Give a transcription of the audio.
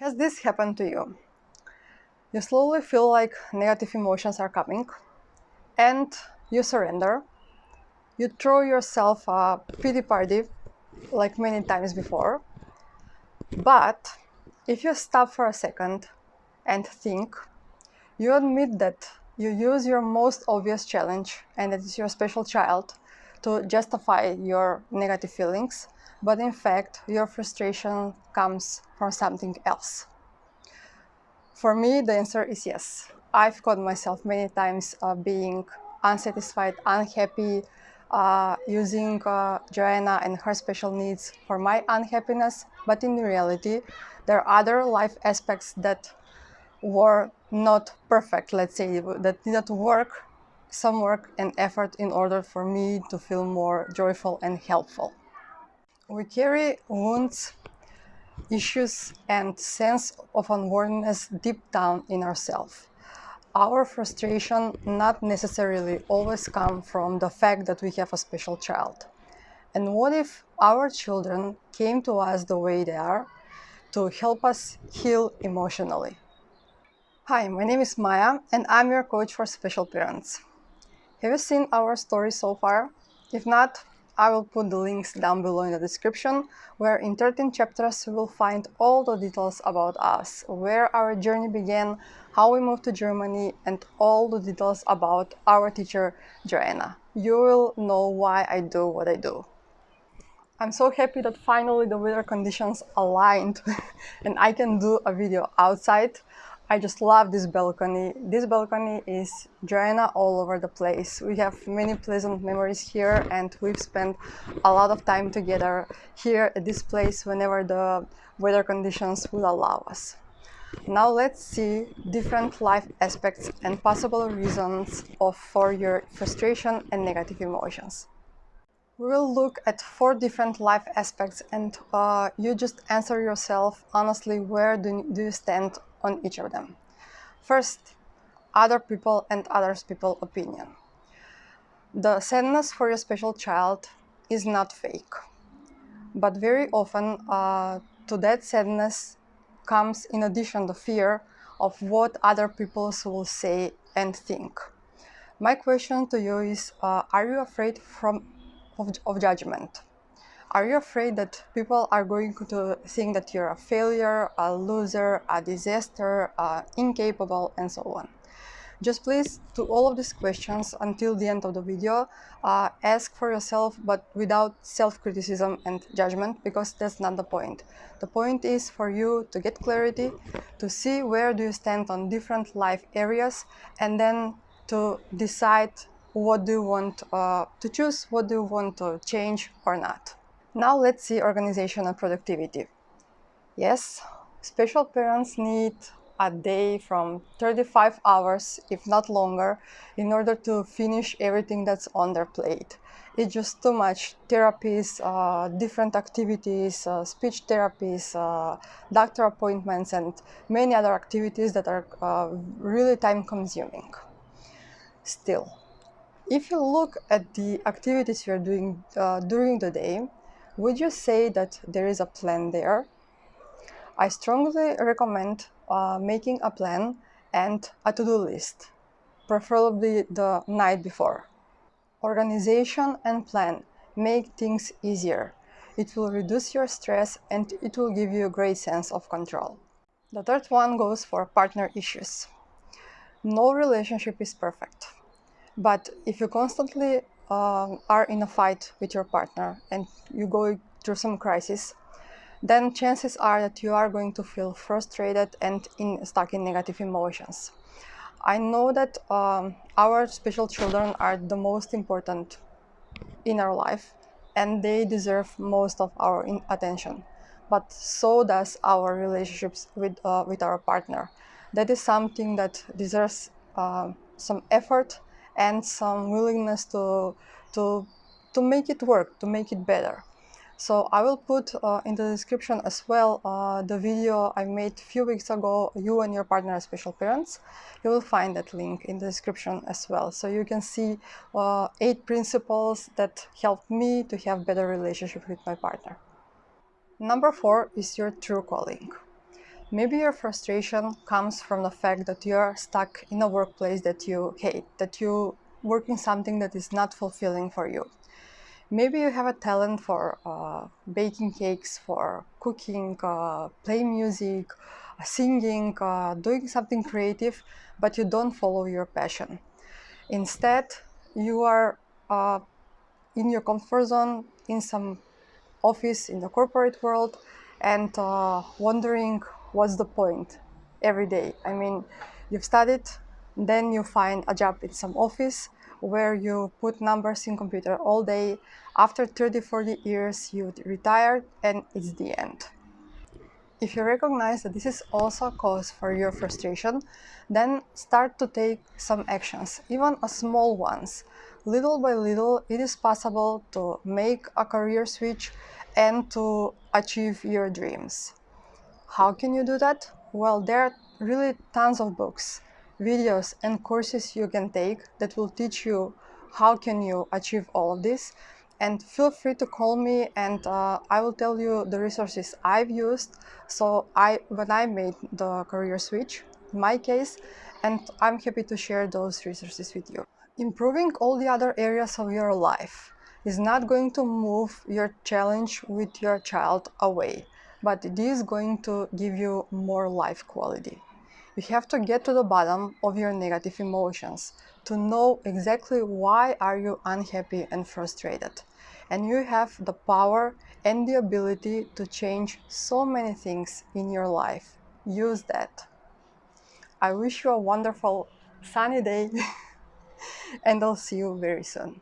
Has this happened to you? You slowly feel like negative emotions are coming and you surrender. You throw yourself a pity party like many times before. But if you stop for a second and think, you admit that you use your most obvious challenge and that is your special child to justify your negative feelings but in fact your frustration comes from something else? For me, the answer is yes. I've caught myself many times uh, being unsatisfied, unhappy, uh, using uh, Joanna and her special needs for my unhappiness, but in reality, there are other life aspects that were not perfect, let's say, that did not work, some work and effort in order for me to feel more joyful and helpful. We carry wounds, issues and sense of unworthiness deep down in ourselves. Our frustration not necessarily always come from the fact that we have a special child. And what if our children came to us the way they are to help us heal emotionally? Hi, my name is Maya and I'm your coach for special parents. Have you seen our story so far? If not, I will put the links down below in the description, where in 13 chapters you will find all the details about us, where our journey began, how we moved to Germany, and all the details about our teacher, Joanna. You will know why I do what I do. I'm so happy that finally the weather conditions aligned and I can do a video outside I just love this balcony. This balcony is Joanna all over the place. We have many pleasant memories here and we've spent a lot of time together here at this place whenever the weather conditions will allow us. Now let's see different life aspects and possible reasons of, for your frustration and negative emotions. We will look at four different life aspects and uh, you just answer yourself honestly where do, do you stand on each of them. First, other people and others people opinion. The sadness for your special child is not fake, but very often uh, to that sadness comes in addition the fear of what other people will say and think. My question to you is, uh, are you afraid from, of, of judgment? Are you afraid that people are going to think that you're a failure, a loser, a disaster, uh, incapable, and so on? Just please, to all of these questions until the end of the video, uh, ask for yourself, but without self-criticism and judgment, because that's not the point. The point is for you to get clarity, to see where do you stand on different life areas, and then to decide what do you want uh, to choose, what do you want to change or not. Now let's see organization and productivity. Yes, special parents need a day from 35 hours, if not longer, in order to finish everything that's on their plate. It's just too much therapies, uh, different activities, uh, speech therapies, uh, doctor appointments, and many other activities that are uh, really time consuming. Still, if you look at the activities you're doing uh, during the day, would you say that there is a plan there? I strongly recommend uh, making a plan and a to-do list, preferably the night before. Organization and plan make things easier. It will reduce your stress and it will give you a great sense of control. The third one goes for partner issues. No relationship is perfect. But if you constantly uh, are in a fight with your partner and you go through some crisis, then chances are that you are going to feel frustrated and in, stuck in negative emotions. I know that um, our special children are the most important in our life and they deserve most of our attention. But so does our relationships with, uh, with our partner. That is something that deserves uh, some effort and some willingness to, to, to make it work, to make it better. So I will put uh, in the description as well uh, the video I made a few weeks ago, you and your partner are special parents. You will find that link in the description as well. So you can see uh, eight principles that helped me to have better relationship with my partner. Number four is your true calling. Maybe your frustration comes from the fact that you're stuck in a workplace that you hate, that you working something that is not fulfilling for you. Maybe you have a talent for uh, baking cakes, for cooking, uh, playing music, singing, uh, doing something creative, but you don't follow your passion. Instead, you are uh, in your comfort zone in some office in the corporate world and uh, wondering what's the point every day. I mean, you've studied, then you find a job in some office where you put numbers in computer all day. After 30, 40 years, you retire and it's the end. If you recognize that this is also a cause for your frustration, then start to take some actions, even a small ones. Little by little, it is possible to make a career switch and to achieve your dreams. How can you do that? Well, there are really tons of books, videos and courses you can take that will teach you how can you achieve all of this and feel free to call me and uh, I will tell you the resources I've used so I when I made the career switch my case and I'm happy to share those resources with you. Improving all the other areas of your life is not going to move your challenge with your child away but it is going to give you more life quality. You have to get to the bottom of your negative emotions to know exactly why are you unhappy and frustrated. And you have the power and the ability to change so many things in your life. Use that. I wish you a wonderful sunny day and I'll see you very soon.